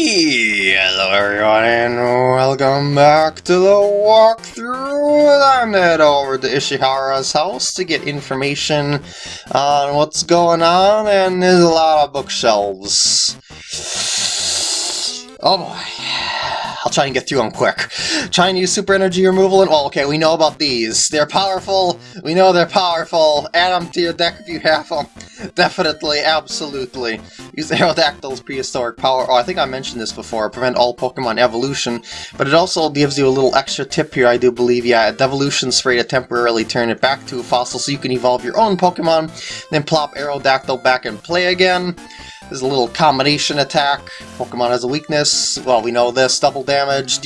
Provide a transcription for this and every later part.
Hello everyone and welcome back to the walkthrough. I'm head over to Ishihara's house to get information on what's going on and there's a lot of bookshelves. Oh boy. I'll try and get through them quick. Try and use super energy removal and... Well, okay, we know about these. They're powerful. We know they're powerful. Add them to your deck if you have them. Definitely, absolutely. Use Aerodactyl's prehistoric power. Oh, I think I mentioned this before. Prevent all Pokemon evolution. But it also gives you a little extra tip here, I do believe. Yeah, devolution spray to temporarily turn it back to a fossil so you can evolve your own Pokemon. Then plop Aerodactyl back in play again. There's a little combination attack. Pokemon has a weakness. Well, we know this. Double damage, and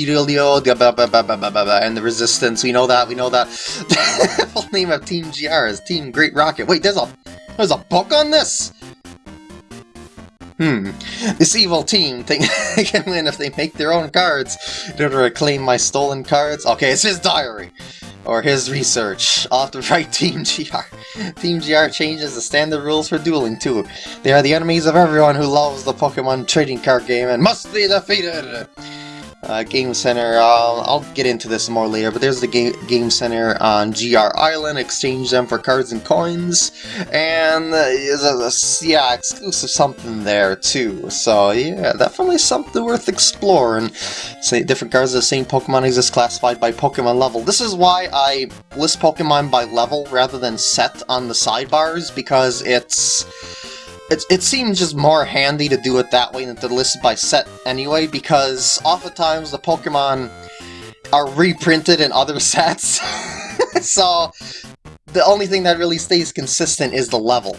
the resistance. We know that, we know that. Full name of Team GR is Team Great Rocket. Wait, there's a there's a book on this? Hmm. This evil team think they can win if they make their own cards in order to claim my stolen cards. Okay, it's his diary or his research. Off the right, Team GR. Team GR changes the standard rules for dueling too. They are the enemies of everyone who loves the Pokemon trading card game and must be defeated! Uh, Game Center. I'll get into this more later, but there's the Game, game Center on GR Island. Exchange them for cards and coins. And uh, yeah, exclusive something there too. So yeah, definitely something worth exploring. Different cards of the same Pokemon exist classified by Pokemon level. This is why I list Pokemon by level rather than set on the sidebars, because it's it, it seems just more handy to do it that way than to list by set anyway, because oftentimes the Pokemon are reprinted in other sets. so the only thing that really stays consistent is the level.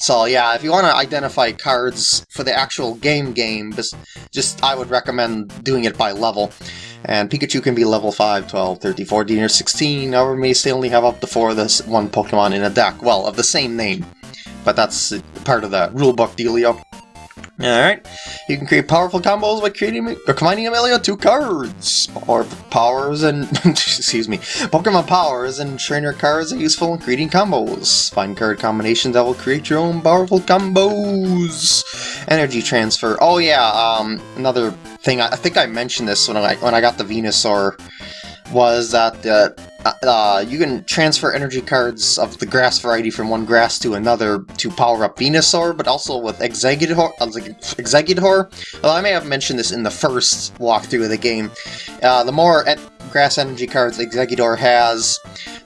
So yeah, if you want to identify cards for the actual game game, just, I would recommend doing it by level. And Pikachu can be level 5, 12, 13, 14, or 16, however may still only have up to 4 of this one Pokemon in a deck, well, of the same name but that's part of the rulebook dealio. Alright, you can create powerful combos by creating or combining Amelia two cards. Or powers and excuse me. Pokemon powers and trainer cards are useful in creating combos. Find card combinations that will create your own powerful combos. Energy transfer. Oh yeah, um another thing I, think I mentioned this when I when I got the Venusaur was that uh, uh, you can transfer energy cards of the grass variety from one grass to another to power up Venusaur, but also with Exeggutor. Uh, Exeggutor. Well, I may have mentioned this in the first walkthrough of the game. Uh, the more grass energy cards Exeggutor has,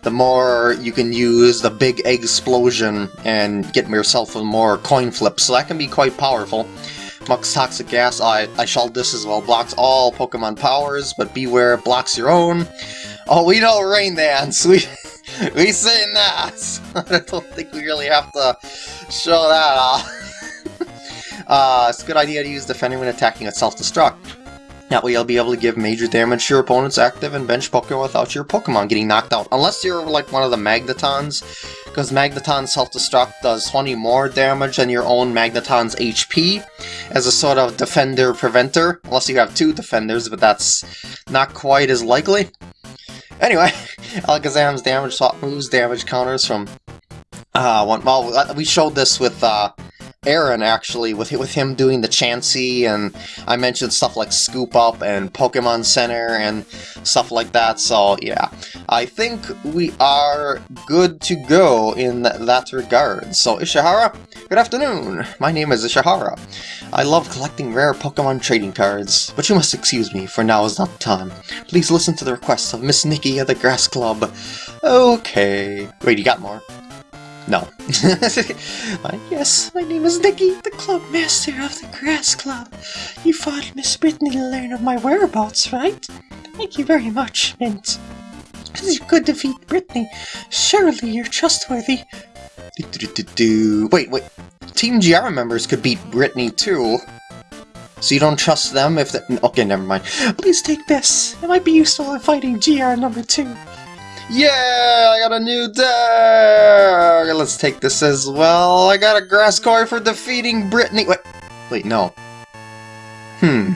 the more you can use the big egg explosion and get yourself a more coin flips, so that can be quite powerful. Muk's Toxic Gas, I, I shall this as well, blocks all Pokemon powers, but beware, blocks your own. Oh, we know Rain Dance. We we say that. I don't think we really have to show that off. uh, it's a good idea to use defending when attacking at self-destruct. That way you'll be able to give major damage to your opponent's active and bench Pokemon without your Pokemon getting knocked out. Unless you're like one of the Magnetons, because Magneton Self-Destruct does 20 more damage than your own Magneton's HP as a sort of defender-preventer. Unless you have two defenders, but that's not quite as likely. Anyway, Alakazam's damage moves damage counters from... Uh, well, uh, we showed this with uh, Aaron, actually, with, with him doing the Chansey, and I mentioned stuff like Scoop Up and Pokemon Center and stuff like that, so yeah. I think we are good to go in that regard. So, Ishihara, good afternoon! My name is Ishihara. I love collecting rare Pokemon trading cards, but you must excuse me, for now is not the time. Please listen to the requests of Miss Nikki at the Grass Club. Okay. Wait, you got more? No. uh, yes, my name is Nikki, the club master of the Grass Club. You followed Miss Brittany to learn of my whereabouts, right? Thank you very much, Mint. You could defeat Brittany. Surely you're trustworthy. Do, do, do, wait, wait. Team GR members could beat Brittany too. So you don't trust them if they- Okay, never mind. Please take this. It might be useful in fighting GR number two. Yeah, I got a new deck! Let's take this as well. I got a grass core for defeating Brittany. Wait, wait, no. Hmm.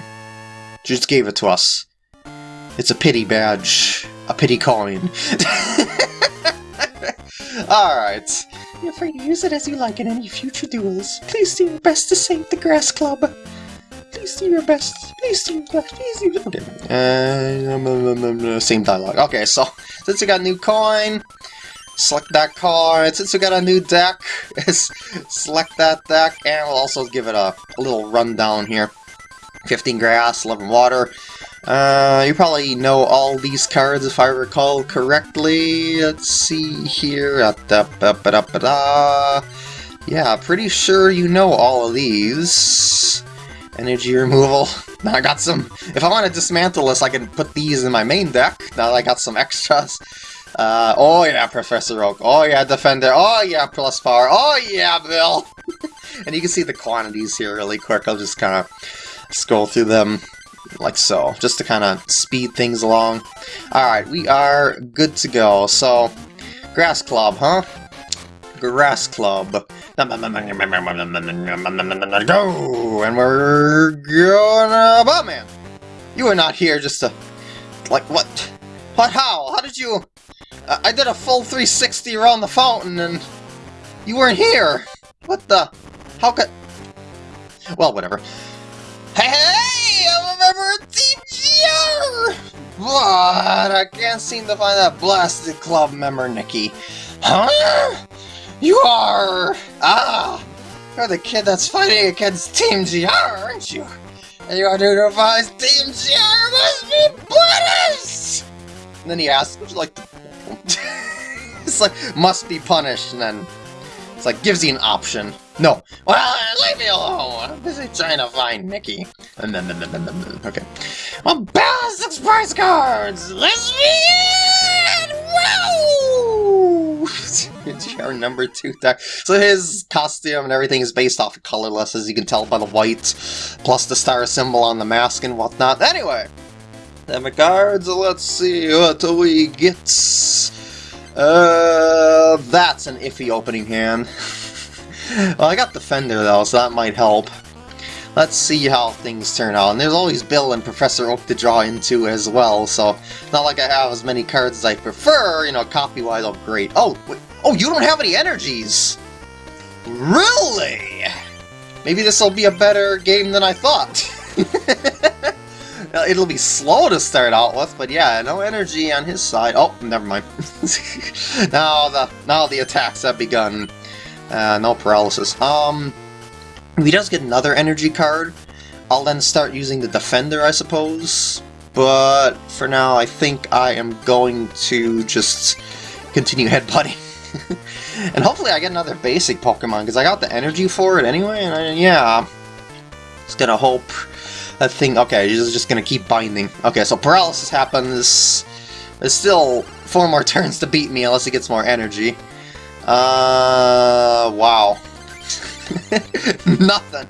Just gave it to us. It's a pity badge. A pity coin. Alright. Feel free to use it as you like in any future duels. Please do your best to save the Grass Club. Please do your best. Please do your best. Please do your best. Okay. Uh, um, um, um, uh, same dialogue. Okay, so since we got a new coin, select that card. Since we got a new deck, select that deck, and we'll also give it a, a little rundown here. 15 grass, 11 water. Uh, you probably know all these cards if I recall correctly. Let's see here. Yeah, pretty sure you know all of these. Energy removal. Now I got some... If I want to dismantle this, I can put these in my main deck. Now I got some extras. Uh, oh yeah, Professor Oak. Oh yeah, Defender. Oh yeah, Plus Power. Oh yeah, Bill! and you can see the quantities here really quick. I'll just kind of scroll through them like so, just to kind of speed things along. Alright, we are good to go. So, Grass Club, huh? Grass Club. Go! And we're gonna... Oh, man! You were not here just to... Like, what? What, how? How did you... Uh, I did a full 360 around the fountain and... You weren't here! What the... How could... Well, whatever. Hey, hey! I'm a member of Team GR! But I can't seem to find that blasted club member, Nikki. Huh? You are... Ah! You're the kid that's fighting against Team GR, aren't you? And you are to devise Team GR must be punished! And then he asks, would you like to... it's like, must be punished, and then... It's like, gives you an option. No. Well, leave me alone! I'm busy trying to find Nikki. Okay. Well, balance prize cards! Let's begin! Woo! GR number two deck. So his costume and everything is based off of colorless, as you can tell by the white, plus the star symbol on the mask and whatnot. Anyway, the cards, let's see what we get. Uh, that's an iffy opening hand. well, I got Defender though, so that might help. Let's see how things turn out. And there's always Bill and Professor Oak to draw into as well, so not like I have as many cards as I prefer, you know, copy-wise, oh great. Oh, wait, oh, you don't have any energies! Really? Maybe this will be a better game than I thought. It'll be slow to start out with, but yeah, no energy on his side. Oh, never mind. now the now the attacks have begun. Uh, no paralysis. Um, if he does get another energy card, I'll then start using the Defender, I suppose. But for now, I think I am going to just continue headbutting. and hopefully I get another basic Pokemon, because I got the energy for it anyway, and I, yeah. Just gonna hope that thing... Okay, he's just gonna keep binding. Okay, so paralysis happens. There's still four more turns to beat me unless he gets more energy. Uh, wow. Nothing.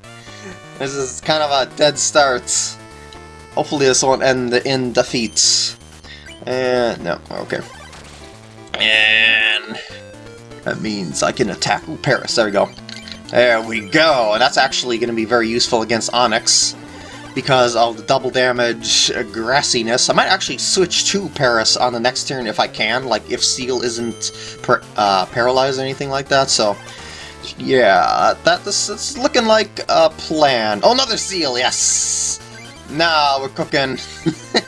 This is kind of a dead start. Hopefully this won't end in defeat. And, no, okay. And that means I can attack Ooh, Paras, there we go. There we go, and that's actually going to be very useful against Onix because of the double damage grassiness. I might actually switch to Paras on the next turn if I can, like if Seel isn't uh, paralyzed or anything like that, so... Yeah, that this is looking like a plan. Oh, another Seel, yes! Now we're cooking. uh,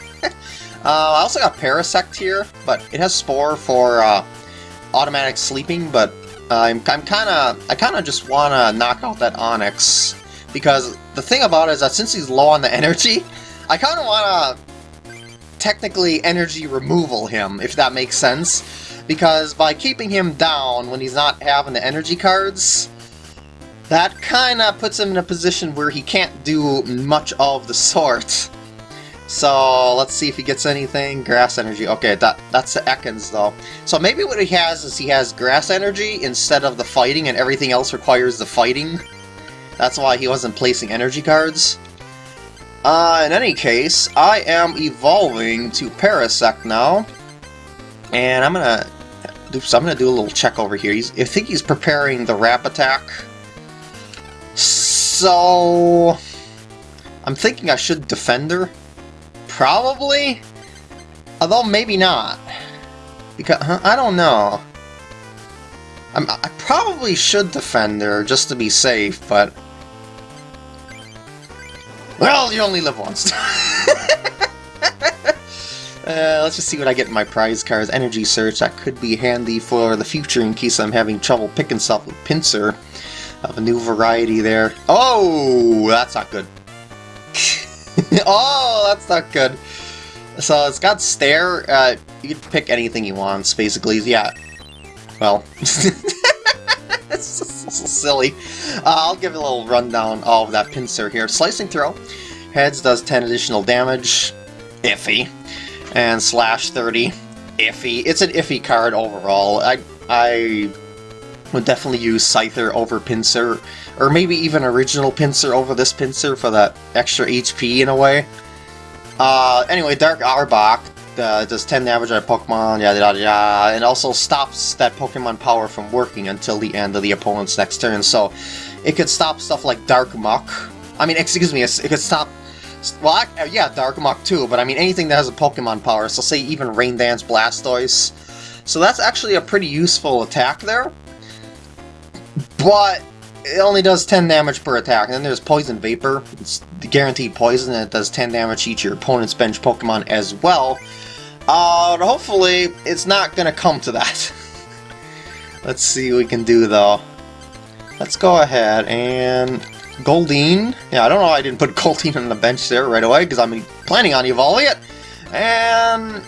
I also got Parasect here, but it has Spore for uh, automatic sleeping, but I'm, I'm kind of I kind of just want to knock out that Onix, because the thing about it is that since he's low on the energy, I kind of want to technically energy removal him, if that makes sense. Because by keeping him down when he's not having the energy cards, that kind of puts him in a position where he can't do much of the sort. So let's see if he gets anything. Grass energy. Okay, that that's the Ekans though. So maybe what he has is he has grass energy instead of the fighting and everything else requires the fighting. That's why he wasn't placing energy cards. Uh, in any case, I am evolving to Parasect now. And I'm gonna... Oops, I'm gonna do a little check over here. He's, I think he's preparing the Wrap Attack. So... I'm thinking I should Defender. Probably? Although maybe not. Because, huh, I don't know. I'm, i probably should Defender just to be safe, but Well, you only live once. Uh, let's just see what I get in my prize cards. Energy Search, that could be handy for the future in case I'm having trouble picking stuff with Pinsir. Have a new variety there. Oh, that's not good. oh, that's not good. So it's got Stare. Uh, you can pick anything you want, basically. Yeah. Well. silly. Uh, I'll give a little rundown of that Pinsir here. Slicing Throw. Heads does 10 additional damage. Iffy and slash 30, iffy. It's an iffy card overall. I I would definitely use Scyther over Pinsir, or maybe even original Pinsir over this Pinsir for that extra HP in a way. Uh, anyway, Dark Arbok uh, does 10 damage on Pokemon, yada yada yada, and also stops that Pokemon power from working until the end of the opponent's next turn, so it could stop stuff like Dark Muk. I mean, excuse me, it could stop well, I, uh, yeah, Dark too, but I mean anything that has a Pokemon power, so say even Rain Dance Blastoise. So that's actually a pretty useful attack there. But it only does 10 damage per attack. And then there's Poison Vapor. It's guaranteed poison, and it does 10 damage each to your opponent's bench Pokemon as well. Uh, hopefully, it's not going to come to that. Let's see what we can do, though. Let's go ahead and Goldeen. Yeah, I don't know why I didn't put Goldeen on the bench there right away, because I'm planning on evolving it. And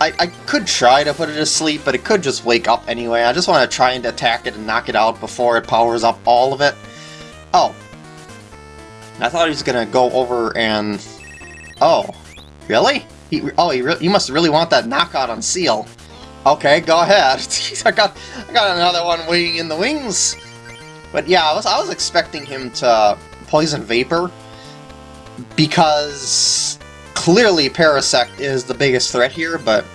I, I could try to put it to sleep, but it could just wake up anyway. I just want to try and attack it and knock it out before it powers up all of it. Oh. I thought he was going to go over and... Oh. Really? He, oh, he, re you must really want that knockout on Seel. Okay, go ahead. I got I got another one waiting in the wings. But yeah, I was, I was expecting him to Poison Vapor, because clearly Parasect is the biggest threat here, but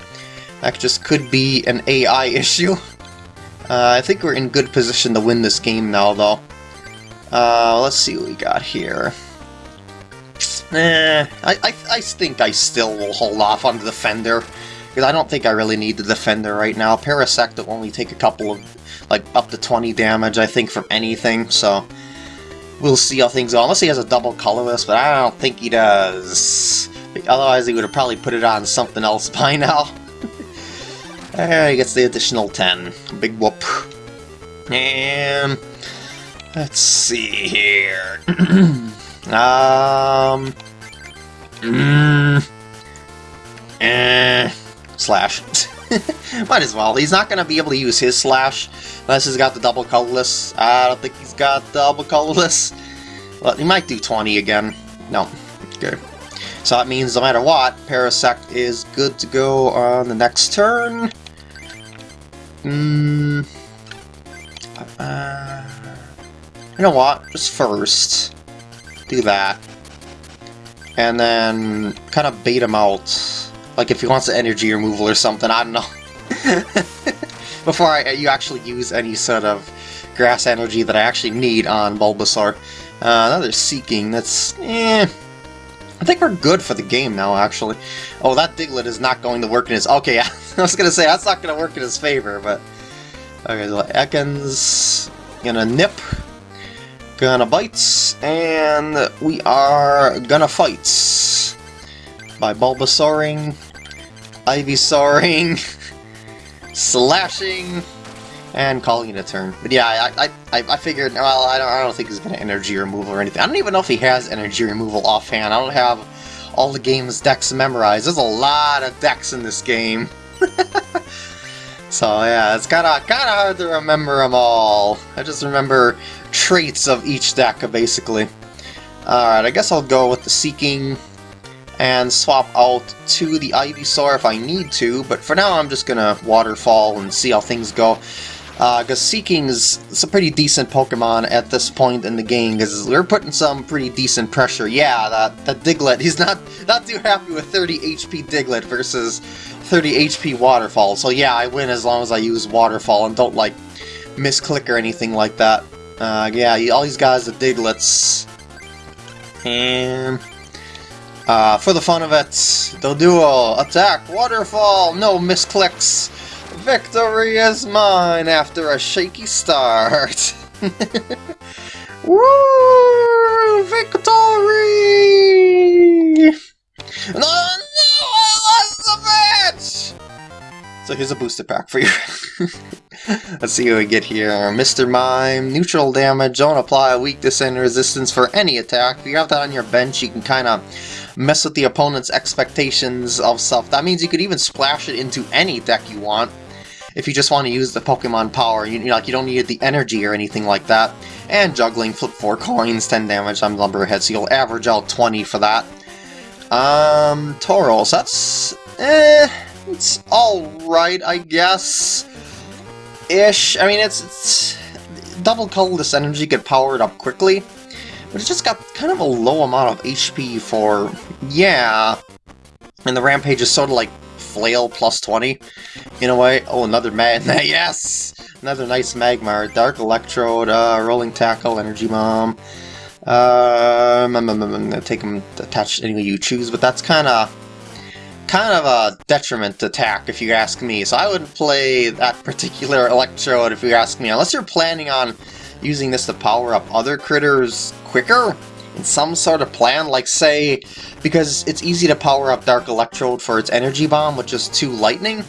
that just could be an AI issue. Uh, I think we're in good position to win this game now, though. Uh, let's see what we got here. Eh, I, I, I think I still will hold off on the Defender, because I don't think I really need the Defender right now. Parasect will only take a couple of like up to 20 damage, I think, from anything, so we'll see how things go. Unless he has a double colorless, but I don't think he does. Otherwise, he would have probably put it on something else by now. and he gets the additional 10. Big whoop. And let's see here. um. Mm, eh, slash. Might as well. He's not going to be able to use his slash unless he's got the double colorless. I don't think he's got double colorless. Well, he might do 20 again. No. Okay. So that means no matter what, Parasect is good to go on the next turn. Hmm. Uh, you know what? Just first. Do that. And then kind of bait him out like if he wants an energy removal or something, I don't know. Before I, you actually use any sort of grass energy that I actually need on Bulbasaur. Uh, another Seaking, that's... eh... I think we're good for the game now, actually. Oh, that Diglett is not going to work in his... Okay, I was going to say, that's not going to work in his favor, but... Okay, so Ekans... Gonna nip. Gonna bite. And we are gonna fight by Bulbasauring, Ivysauring, slashing, and calling it a turn. But yeah, I I, I figured, well, I don't, I don't think he's going to energy removal or anything. I don't even know if he has energy removal offhand. I don't have all the game's decks memorized. There's a lot of decks in this game. so yeah, it's kind of kind of hard to remember them all. I just remember traits of each deck, basically. Alright, I guess I'll go with the Seaking, and swap out to the Ivysaur if I need to, but for now I'm just gonna Waterfall and see how things go. Uh, Seaking's it's a pretty decent Pokemon at this point in the game, because we're putting some pretty decent pressure. Yeah, that, that Diglett, he's not, not too happy with 30 HP Diglett versus 30 HP Waterfall, so yeah, I win as long as I use Waterfall and don't, like, misclick or anything like that. Uh, yeah, all these guys are Digletts. And uh, for the fun of it, the duo attack, waterfall, no misclicks. Victory is mine after a shaky start. Woo! Victory! No, no, I lost the match! So here's a booster pack for you. Let's see what we get here. Mr. Mime, neutral damage, don't apply weakness and resistance for any attack. If you have that on your bench, you can kind of mess with the opponent's expectations of stuff. That means you could even splash it into any deck you want if you just want to use the Pokemon power. You, you know, like you don't need the energy or anything like that. And juggling, flip 4 coins, 10 damage on Lumberhead, so you'll average out 20 for that. Um, Tauros, that's... eh, it's alright, I guess. Ish. I mean, it's, it's double colorless energy get powered up quickly, but it's just got kind of a low amount of HP for, yeah. And the Rampage is sort of like Flail plus 20, in a way. Oh, another man. yes! Another nice Magmar. Dark Electrode, uh, Rolling Tackle, Energy Bomb. Um, I'm, I'm, I'm gonna take them attached any way you choose, but that's kind of kind of a detriment attack, if you ask me. So I wouldn't play that particular Electrode, if you ask me, unless you're planning on using this to power up other critters quicker? In some sort of plan, like say, because it's easy to power up Dark Electrode for its Energy Bomb with just two Lightning,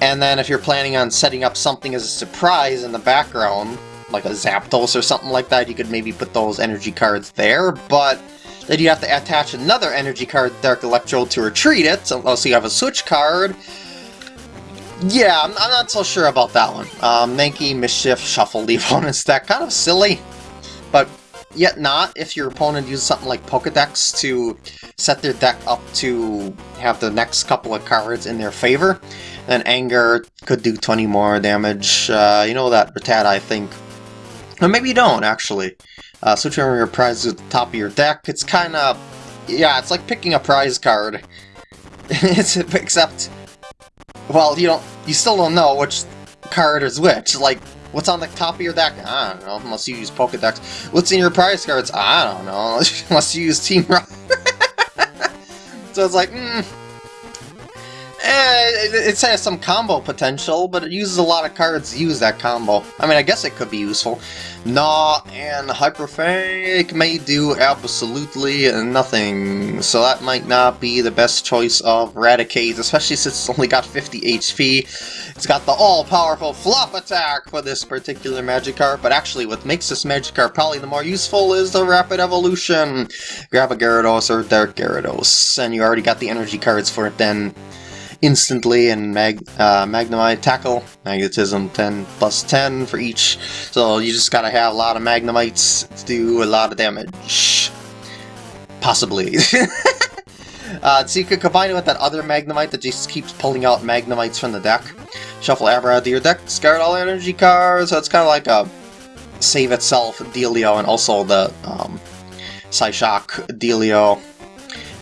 and then if you're planning on setting up something as a surprise in the background, like a Zapdos or something like that, you could maybe put those energy cards there, but then you have to attach another energy card Dark Electrode to retreat it, oh, so, you have a switch card, yeah, I'm, I'm, not so sure about that one. Um, Mankey, Mischief, Shuffle on opponent's deck. Kind of silly, but yet not if your opponent uses something like Pokedex to set their deck up to have the next couple of cards in their favor. Then Anger could do 20 more damage. Uh, you know that Rattata, I think. Or maybe you don't, actually. Uh, switch over your prize to the top of your deck. It's kind of... Yeah, it's like picking a prize card. it's, except well, you don't, you still don't know which card is which. Like, what's on the top of your deck? I don't know, unless you use Pokedex. What's in your prize cards? I don't know, unless you use Team Rocket. so it's like, hmm. Eh, it, has some combo potential, but it uses a lot of cards to use that combo. I mean, I guess it could be useful. Gnaw and Hyper Hyperfake may do absolutely nothing, so that might not be the best choice of Raticate, especially since it's only got 50 HP. It's got the all-powerful Flop Attack for this particular Magikarp, but actually what makes this Magikarp probably the more useful is the Rapid Evolution. Grab a Gyarados or Dark Gyarados, and you already got the energy cards for it then instantly and mag uh, Magnemite Tackle, Magnetism 10 plus 10 for each. So you just gotta have a lot of Magnemites to do a lot of damage. Possibly. uh, so you could combine it with that other Magnemite that just keeps pulling out Magnemites from the deck. Shuffle Abra of your deck, discard all energy cards, so it's kind of like a save itself dealio and also the um, Psyshock dealio.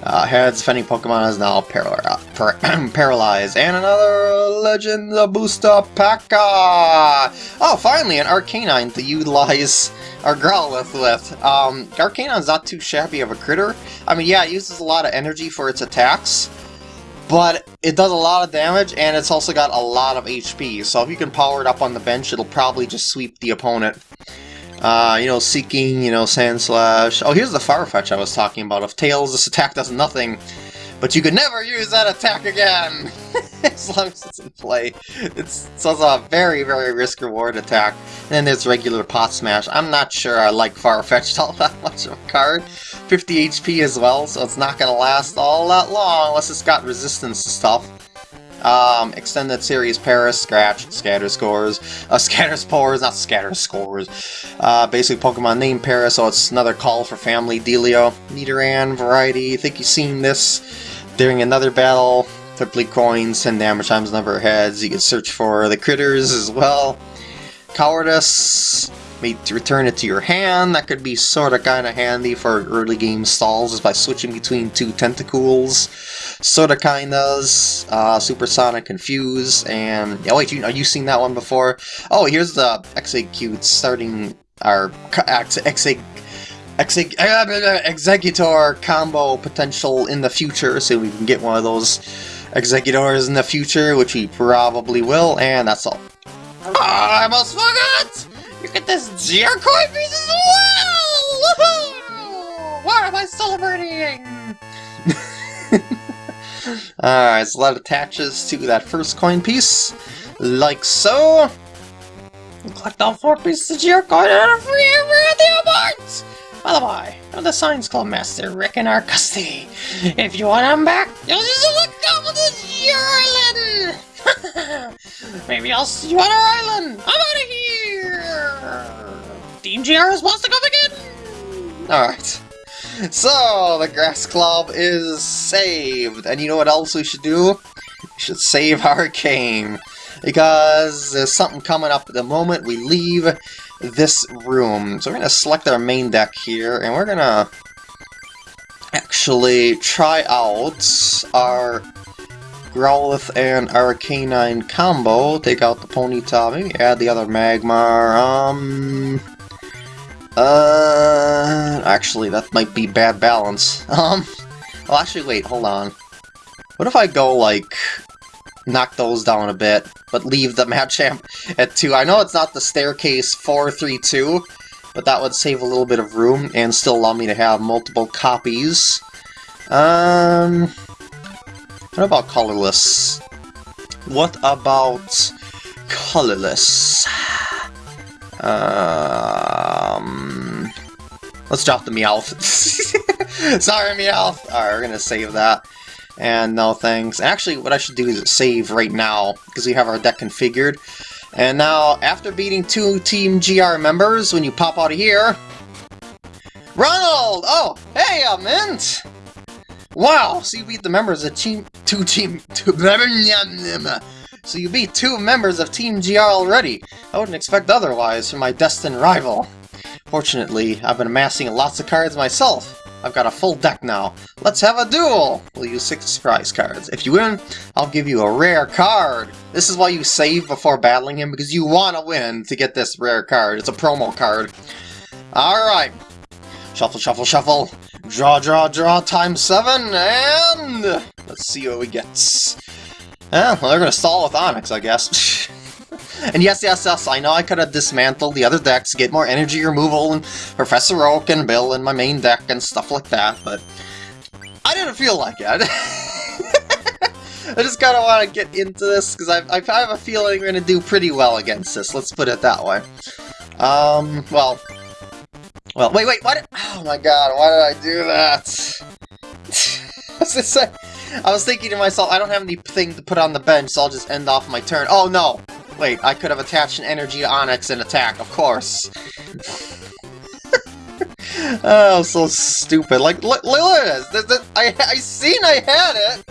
Uh, heads, defending Pokemon is now par par paralyzed. And another Legend Booster Pekka! Oh, finally, an Arcanine to utilize our Growlithe with. Um, Arcanine's not too shabby of a critter. I mean, yeah, it uses a lot of energy for its attacks, but it does a lot of damage, and it's also got a lot of HP, so if you can power it up on the bench, it'll probably just sweep the opponent. Uh, you know, Seaking, you know, Sandslash. Oh, here's the Farfetch I was talking about. If Tails, this attack does nothing, but you could never use that attack again! as long as it's in play. It's, so it's a very, very risk-reward attack. And then there's regular Pot Smash. I'm not sure I like Farfetch'd all that much of a card. 50 HP as well, so it's not going to last all that long unless it's got resistance to stuff. Um, extended series Paras, Scratch, Scatter Scores, uh, Scatter Spores, not Scatter Scores. Uh, basic Pokemon name Paras, so it's another call for family Delio. Nidoran, Variety, I think you've seen this during another battle. Flip coins, 10 damage times number of heads. You can search for the critters as well. Cowardice, may return it to your hand. That could be sort of kind of handy for early game stalls is by switching between two Tentacools. Sort of kind does. Uh, Supersonic Confuse and... Oh wait, you, are you seen that one before? Oh, here's the Exeggcute starting our Exeg... Exeg Exeggutor combo potential in the future, so we can get one of those Exeggutors in the future, which we probably will, and that's all. Oh, I almost forgot! You get this GR Coin piece as well! What am I celebrating? Alright, so that attaches to that first coin piece, like so. Collect all four pieces of GR coin and a free the awards! By the way, I'm the Science Club Master, Rick and Arcusty. If you want them back, you'll just look up with this Island! Maybe I'll see you on our island! I'm out of here! Team GR is supposed to come again! Alright. So, the Grass Club is saved. And you know what else we should do? We should save Arcane. Because there's something coming up at the moment we leave this room. So we're going to select our main deck here, and we're going to actually try out our Growlithe and Arcanine combo. Take out the Ponyta, maybe add the other Magmar. Um, uh, actually, that might be bad balance. Um, well, actually, wait, hold on. What if I go, like, knock those down a bit, but leave the Machamp at 2? I know it's not the staircase 432, but that would save a little bit of room and still allow me to have multiple copies. Um, what about colorless? What about colorless? Um, let's drop the Meowth. Sorry, Meowth. Alright, we're gonna save that. And no thanks. Actually, what I should do is save right now, because we have our deck configured. And now, after beating two Team GR members, when you pop out of here... Ronald! Oh, hey, uh, Mint! Wow, so you beat the members of Team... Two Team... Two... So you beat two members of Team GR already. I wouldn't expect otherwise from my destined rival. Fortunately, I've been amassing lots of cards myself. I've got a full deck now. Let's have a duel! We'll use six surprise cards. If you win, I'll give you a rare card. This is why you save before battling him, because you want to win to get this rare card. It's a promo card. Alright. Shuffle, shuffle, shuffle. Draw, draw, draw, times seven, and... Let's see what we get. Eh, well, they're gonna stall with Onix, I guess. and yes, yes, yes, I know I could have dismantled the other decks, get more energy removal, and Professor Oak and Bill in my main deck and stuff like that, but I didn't feel like it. I just kind of want to get into this, because I, I have a feeling we're going to do pretty well against this, let's put it that way. Um, well... Well, wait, wait, what? Oh my god, why did I do that? This say? I was thinking to myself, I don't have anything to put on the bench, so I'll just end off my turn. Oh, no! Wait, I could have attached an energy to Onix and attack, of course. oh, so stupid. Like, look, look at this! I, I seen I had it!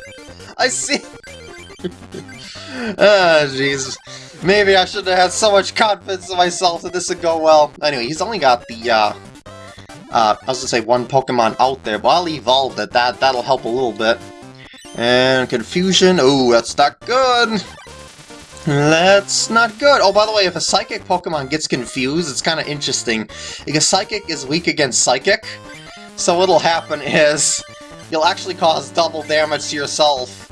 I see. Ah, jeez. Maybe I should have had so much confidence in myself that this would go well. Anyway, he's only got the, uh... Uh, I was gonna say one Pokemon out there, but I'll evolve it. That, that'll help a little bit. And confusion. Oh, that's not good. That's not good. Oh, by the way, if a Psychic Pokemon gets confused, it's kind of interesting. Because Psychic is weak against Psychic. So what'll happen is you'll actually cause double damage to yourself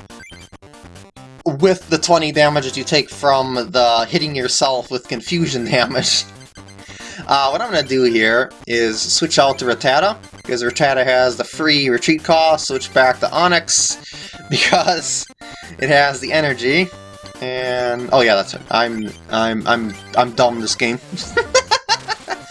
with the 20 damage that you take from the hitting yourself with confusion damage. Uh, what I'm going to do here is switch out to Rattata, because Rattata has the free retreat cost, switch back to Onix, because it has the energy. And oh yeah, that's it. I'm I'm I'm I'm dumb this game.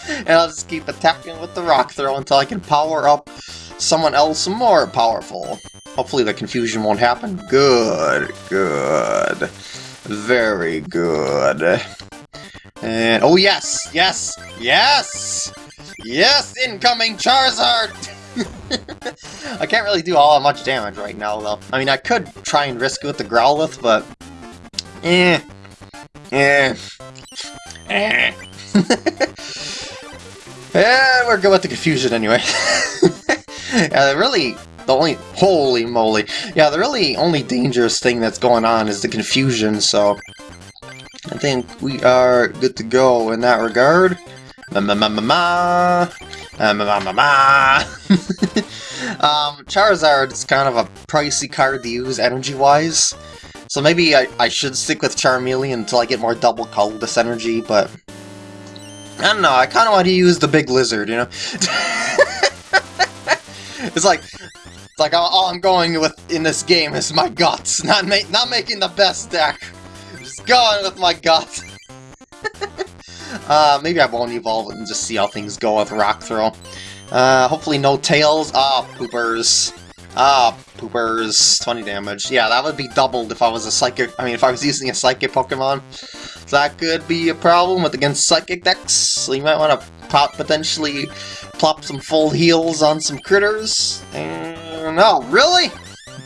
and I'll just keep attacking with the rock throw until I can power up someone else more powerful. Hopefully the confusion won't happen. Good, good. Very good. And oh yes, yes, yes! Yes, incoming Charizard! I can't really do all that much damage right now, though. I mean, I could try and risk it with the Growlithe, but... Eh. Eh. Eh. yeah, we're good with the confusion anyway. yeah, really, the only... Holy moly. Yeah, the really only dangerous thing that's going on is the confusion, so... I think we are good to go in that regard. Ma ma ma ma ma. Ma ma ma ma. um, Charizard is kind of a pricey card to use energy-wise. So maybe I, I should stick with Charmeleon until I get more double colorless energy, but... I don't know, I kind of want to use the big lizard, you know? it's like, it's like all, all I'm going with in this game is my guts, not ma not making the best deck. Going with my guts. uh, maybe I won't evolve it and just see how things go with Rock Throw. Uh, hopefully no tails. Ah, poopers. Ah, poopers. 20 damage. Yeah, that would be doubled if I was a psychic. I mean, if I was using a psychic Pokemon. That could be a problem with against psychic decks. So you might want to potentially plop some full heals on some critters. And, no, really?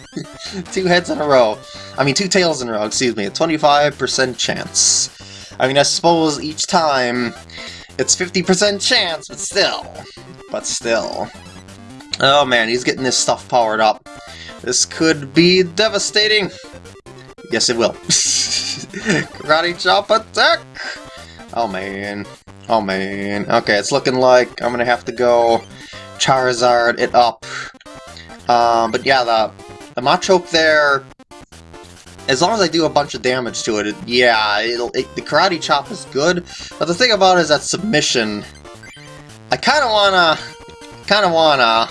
two heads in a row. I mean, two tails in a row, excuse me. A 25% chance. I mean, I suppose each time it's 50% chance, but still. But still. Oh man, he's getting this stuff powered up. This could be devastating. Yes, it will. Karate chop attack! Oh man. Oh man. Okay, it's looking like I'm gonna have to go Charizard it up. Um, but yeah, the, the Machoke there, as long as I do a bunch of damage to it, it yeah, it, the Karate Chop is good. But the thing about it is that submission, I kind of wanna, kind of wanna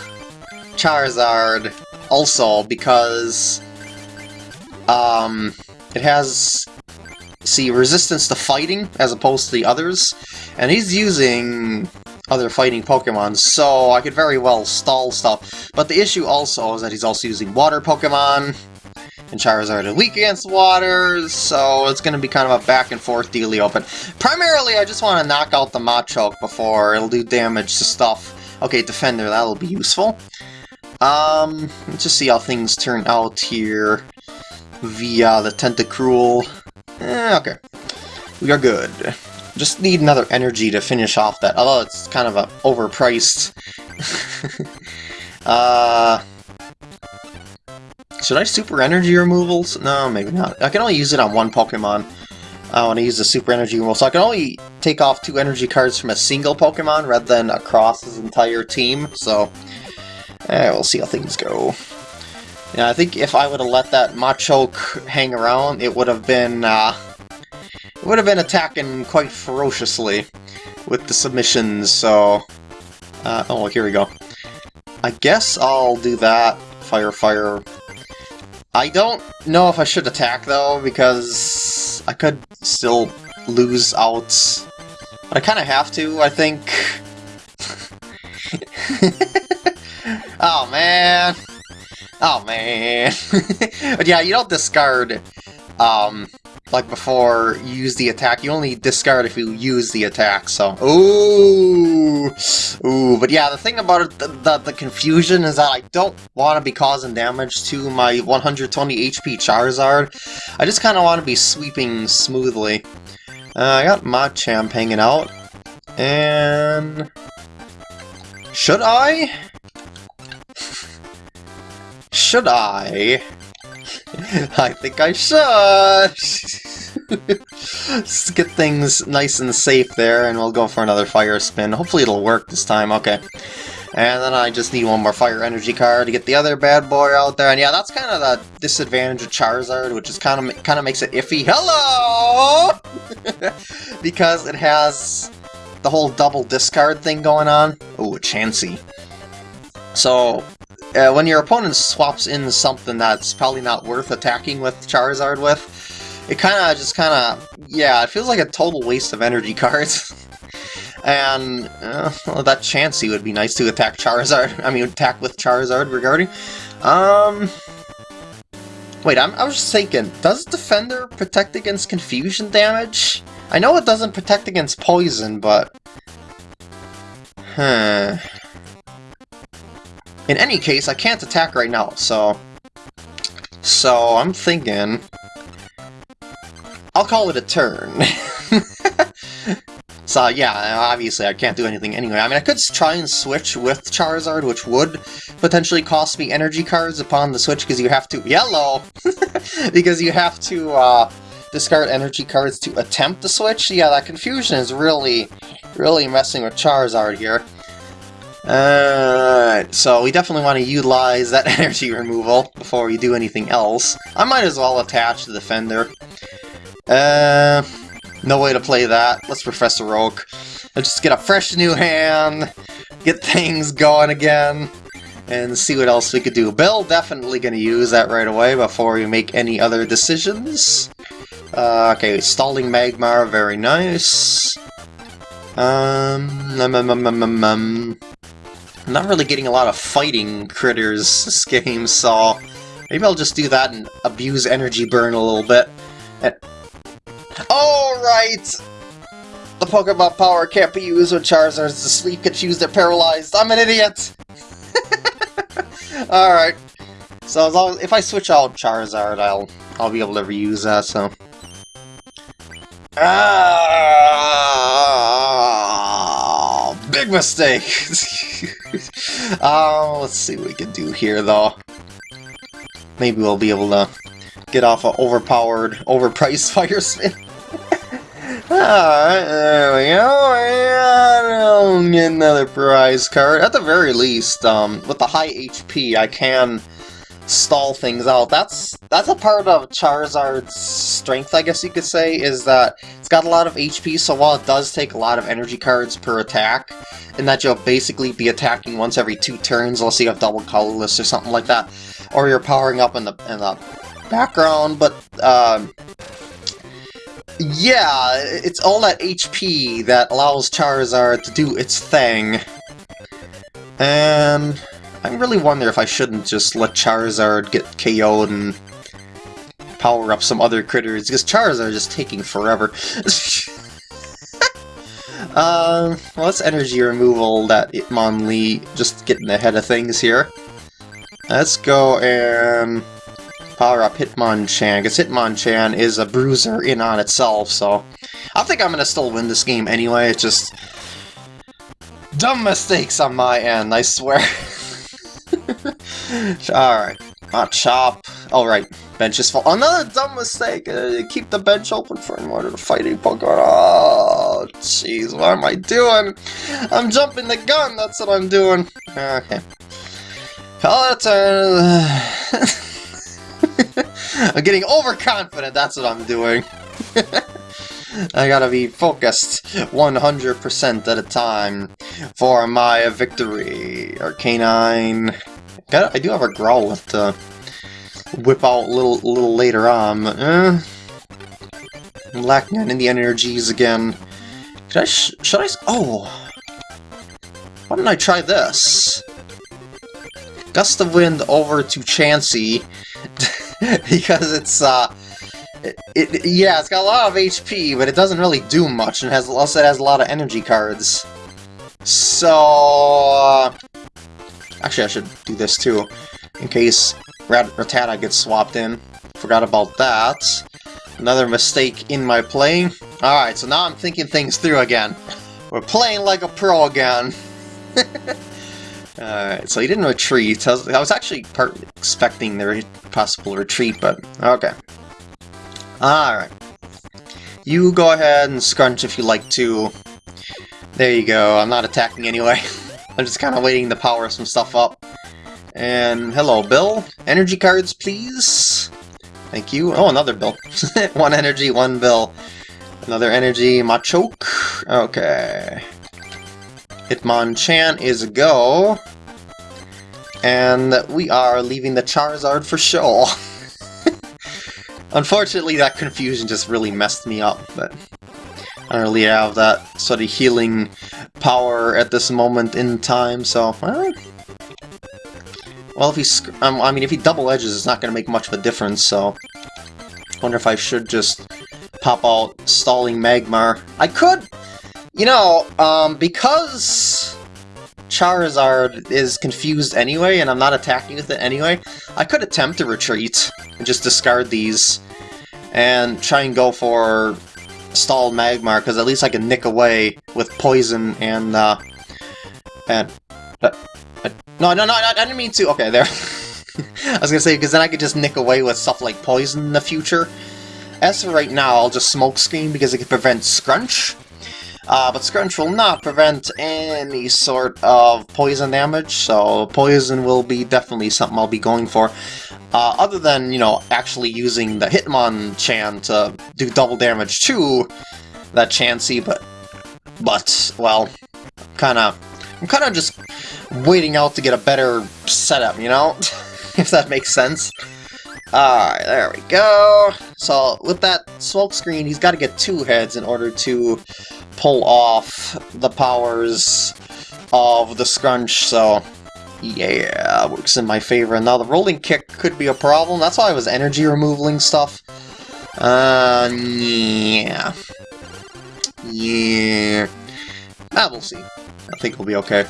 Charizard also because um, it has see resistance to fighting as opposed to the others, and he's using other fighting Pokemon, so I could very well stall stuff. But the issue also is that he's also using water Pokemon, and Charizard is weak against water, so it's going to be kind of a back and forth dealio. But primarily, I just want to knock out the Machoke before it'll do damage to stuff. Okay, Defender, that'll be useful. Um, let's just see how things turn out here via the Tentacruel. Eh, okay. We are good. Just need another energy to finish off that, although it's kind of a overpriced. uh, should I super energy removals? No, maybe not. I can only use it on one Pokemon. I want to use the super energy removal, so I can only take off two energy cards from a single Pokemon rather than across his entire team, so eh, we'll see how things go. Yeah, I think if I would have let that Machoke hang around, it would have been, uh, it would have been attacking quite ferociously with the submissions, so... Uh, oh, here we go. I guess I'll do that. Fire, fire. I don't know if I should attack, though, because I could still lose out. But I kind of have to, I think. oh, man. Oh, man. but yeah, you don't discard, um, like before use the attack. You only discard if you use the attack, so... Ooh! Ooh, but yeah, the thing about it, the, the, the confusion is that I don't want to be causing damage to my 120 HP Charizard. I just kind of want to be sweeping smoothly. Uh, I got Machamp hanging out. And... Should I? Should I? I think I should! Get things nice and safe there, and we'll go for another fire spin. Hopefully it'll work this time, okay. And then I just need one more fire energy card to get the other bad boy out there. And yeah, that's kind of the disadvantage of Charizard, which is kind of kind of makes it iffy. Hello! because it has the whole double discard thing going on. Oh, Chansey. So, uh, when your opponent swaps in something that's probably not worth attacking with Charizard with, it kind of just kind of, yeah, it feels like a total waste of energy cards. and uh, well, that Chansey would be nice to attack Charizard, I mean attack with Charizard regarding. Um, wait, I'm, I was just thinking, does Defender protect against confusion damage? I know it doesn't protect against poison, but... Huh... In any case, I can't attack right now, so... So, I'm thinking... I'll call it a turn. so, yeah, obviously I can't do anything anyway. I mean, I could try and switch with Charizard, which would potentially cost me energy cards upon the switch, because you have to... Yellow! because you have to, uh, discard energy cards to attempt the switch. Yeah, that confusion is really, really messing with Charizard here. Alright, so we definitely want to utilize that energy removal before we do anything else. I might as well attach the Defender. Uh, no way to play that. Let's Professor Oak. Let's just get a fresh new hand, get things going again. and see what else we could do. Bill definitely going to use that right away before we make any other decisions. Uh, okay, Stalling Magmar, very nice. Um, um, um, um, um, um, I'm not really getting a lot of fighting critters this game, so maybe I'll just do that and abuse energy burn a little bit. And... Alright! The Pokemon power can't be used when Charizard's asleep, confused, or paralyzed. I'm an idiot! Alright. So as long if I switch out Charizard, I'll I'll be able to reuse that, so... Ah, big mistake! uh, let's see what we can do here, though. Maybe we'll be able to get off an overpowered, overpriced Fire Spin. Alright, there we go, and another prize card. At the very least, um, with the high HP, I can stall things out. That's that's a part of Charizard's strength, I guess you could say, is that it's got a lot of HP, so while it does take a lot of energy cards per attack, and that you'll basically be attacking once every two turns, unless you have double colorless or something like that, or you're powering up in the, in the background, but, um, yeah, it's all that HP that allows Charizard to do its thing. And I really wonder if I shouldn't just let Charizard get KO'd and power up some other critters, because Charizard is just taking forever. um, well, that's energy removal that Hitmonlee just getting ahead of things here. Let's go and power up Hitmonchan, because Hitmonchan is a bruiser in on itself, so I think I'm going to still win this game anyway, it's just dumb mistakes on my end, I swear. Alright, hot chop. Alright, bench is full. Another dumb mistake! Uh, keep the bench open for in order to fight a Pokemon. Oh, jeez, what am I doing? I'm jumping the gun, that's what I'm doing. Okay. A turn. I'm getting overconfident, that's what I'm doing. I gotta be focused 100% at a time for my victory. Arcanine. I do have a Growlithe to whip out a little, little later on. Eh, I'm lacking in the energies again. Should I? Sh should I? Oh! Why don't I try this? Gust of Wind over to Chansey because it's uh, it, it, yeah, it's got a lot of HP, but it doesn't really do much, and has also has a lot of energy cards. So, uh, actually, I should do this too, in case Rat Rattata gets swapped in. Forgot about that. Another mistake in my playing. Alright, so now I'm thinking things through again. We're playing like a pro again. Alright, so he didn't retreat. I was, I was actually expecting the re possible retreat, but okay. Alright. You go ahead and scrunch if you like to. There you go, I'm not attacking anyway. I'm just kind of waiting to power some stuff up. And hello, Bill. Energy cards, please. Thank you. Oh, another bill. one energy, one bill. Another energy, Machoke. Okay. Hitmonchan is a go. And we are leaving the Charizard for sure. Unfortunately, that confusion just really messed me up, but I don't really have that sort of healing power at this moment in time, so... Well, well if he... Um, I mean, if he double edges, it's not going to make much of a difference, so... wonder if I should just pop out Stalling Magmar. I could! You know, um, because Charizard is confused anyway, and I'm not attacking with it anyway, I could attempt to retreat and just discard these and try and go for Stalled Magmar, because at least I can nick away with Poison and, uh, and, uh, uh, no, no, no, I didn't mean to, okay, there. I was gonna say, because then I could just nick away with stuff like Poison in the future. As for right now, I'll just Smoke Screen because it can prevent Scrunch, uh, but Scrunch will not prevent any sort of poison damage, so poison will be definitely something I'll be going for. Uh, other than, you know, actually using the Hitmonchan to do double damage to that Chansey, but, but, well, kind of I'm kind of just waiting out to get a better setup, you know? if that makes sense. Alright, there we go. So, with that smoke screen, he's got to get two heads in order to pull off the powers of the scrunch, so yeah, works in my favor. Now, the rolling kick could be a problem. That's why I was energy removaling stuff. Uh, yeah. Yeah. Ah, we'll see. I think we'll be okay.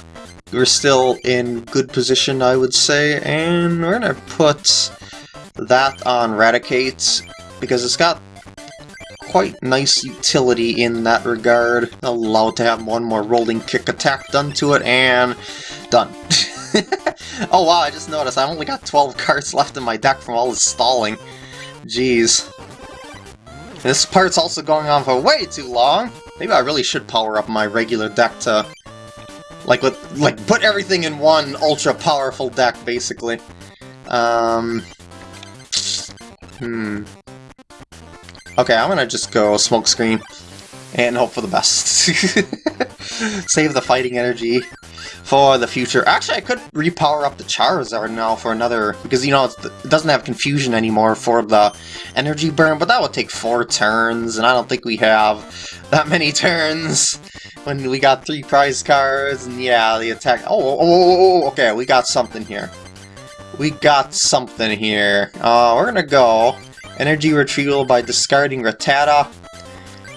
We're still in good position, I would say, and we're gonna put that on Raticate, because it's got quite nice utility in that regard. Allowed to have one more rolling kick attack done to it, and done. oh wow, I just noticed I only got 12 cards left in my deck from all this stalling. Jeez. This part's also going on for way too long. Maybe I really should power up my regular deck to... Like, with, like put everything in one ultra-powerful deck, basically. Um... Hmm... Okay, I'm gonna just go smokescreen and hope for the best. Save the fighting energy for the future. Actually, I could repower up the Charizard now for another, because, you know, it doesn't have confusion anymore for the energy burn, but that would take four turns, and I don't think we have that many turns when we got three prize cards, and yeah, the attack... Oh, oh, oh, oh okay, we got something here. We got something here. Uh, we're gonna go Energy retrieval by discarding Rattata.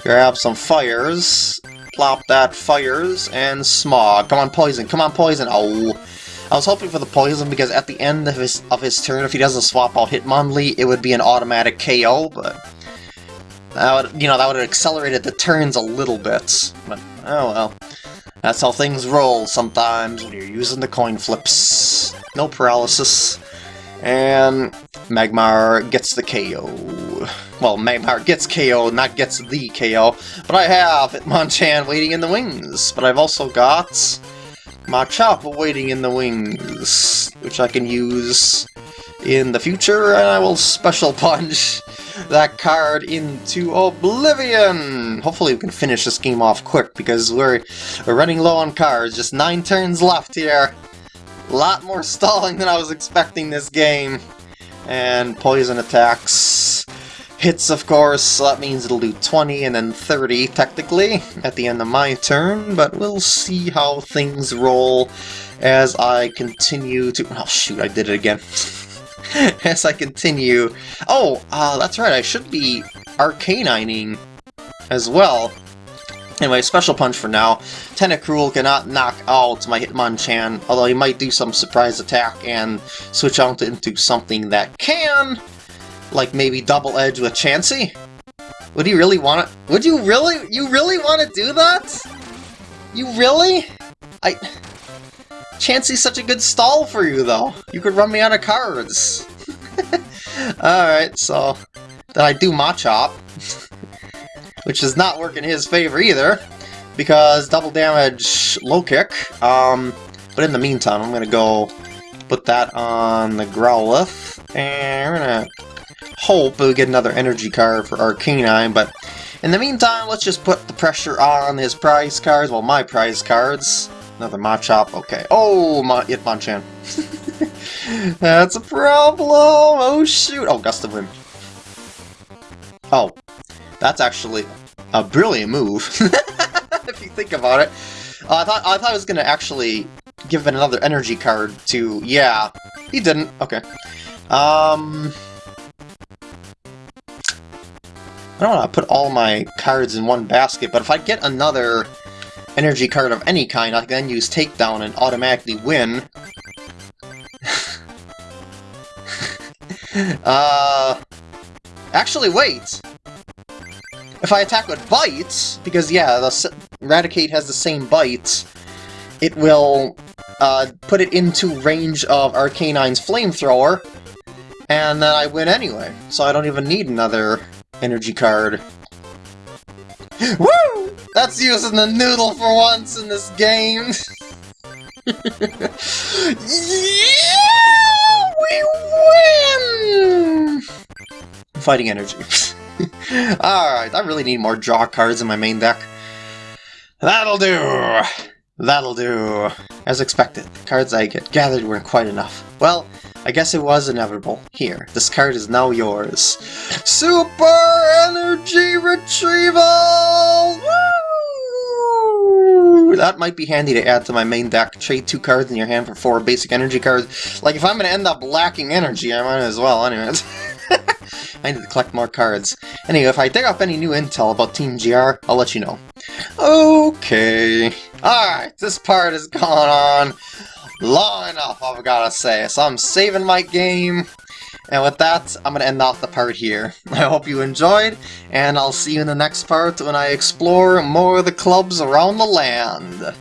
Grab some fires. Plop that fires. And smog. Come on, poison. Come on, poison. Oh. I was hoping for the poison because at the end of his of his turn, if he doesn't swap out Hitmonlee, it would be an automatic KO, but that would, you know, that would have accelerated the turns a little bit. But, oh well. That's how things roll sometimes when you're using the coin flips. No paralysis. And Magmar gets the KO. Well, Magmar gets KO, not gets the KO. But I have Hitmonchan waiting in the wings. But I've also got Machop waiting in the wings, which I can use in the future, and I will Special Punch that card into oblivion! Hopefully we can finish this game off quick, because we're, we're running low on cards. Just nine turns left here. A lot more stalling than I was expecting this game. And poison attacks. Hits, of course, so that means it'll do 20 and then 30, technically, at the end of my turn, but we'll see how things roll as I continue to... Oh, shoot, I did it again. as I continue... Oh, uh, that's right, I should be arcanining as well. Anyway, special punch for now. Tentacruel cannot knock out my Hitmonchan, although he might do some surprise attack and switch out into something that can, like maybe double edge with Chansey. Would you really want to? Would you really? You really want to do that? You really? I. Chansey's such a good stall for you, though. You could run me out of cards. Alright, so... Then I do Machop which does not work in his favor either, because double damage low kick. Um, but in the meantime, I'm gonna go put that on the Growlithe, and we're gonna hope we get another energy card for Arcanine, but in the meantime, let's just put the pressure on his prize cards, well, my prize cards. Another Machop, okay. Oh, my Hitmonchan. That's a problem! Oh, shoot! Oh, Gust of Wind. Oh, that's actually a brilliant move, if you think about it. Uh, I thought I thought I was gonna actually give it another energy card to. Yeah, he didn't. Okay. Um, I don't want to put all my cards in one basket, but if I get another energy card of any kind, I can then use Takedown and automatically win. uh, actually, wait. If I attack with Bite, because yeah, the Raticate has the same Bite, it will uh, put it into range of Arcanine's Flamethrower, and then I win anyway, so I don't even need another energy card. Woo! That's using the noodle for once in this game! yeah! We win! Fighting energy. Alright, I really need more draw cards in my main deck. That'll do! That'll do. As expected, the cards I get gathered weren't quite enough. Well, I guess it was inevitable. Here, this card is now yours. Super Energy Retrieval! Woo! That might be handy to add to my main deck. Trade two cards in your hand for four basic energy cards. Like, if I'm gonna end up lacking energy, I might as well, anyways. I need to collect more cards. Anyway, if I dig up any new intel about Team GR, I'll let you know. Okay. Alright, this part has gone on long enough, I've gotta say. So I'm saving my game. And with that, I'm going to end off the part here. I hope you enjoyed, and I'll see you in the next part when I explore more of the clubs around the land.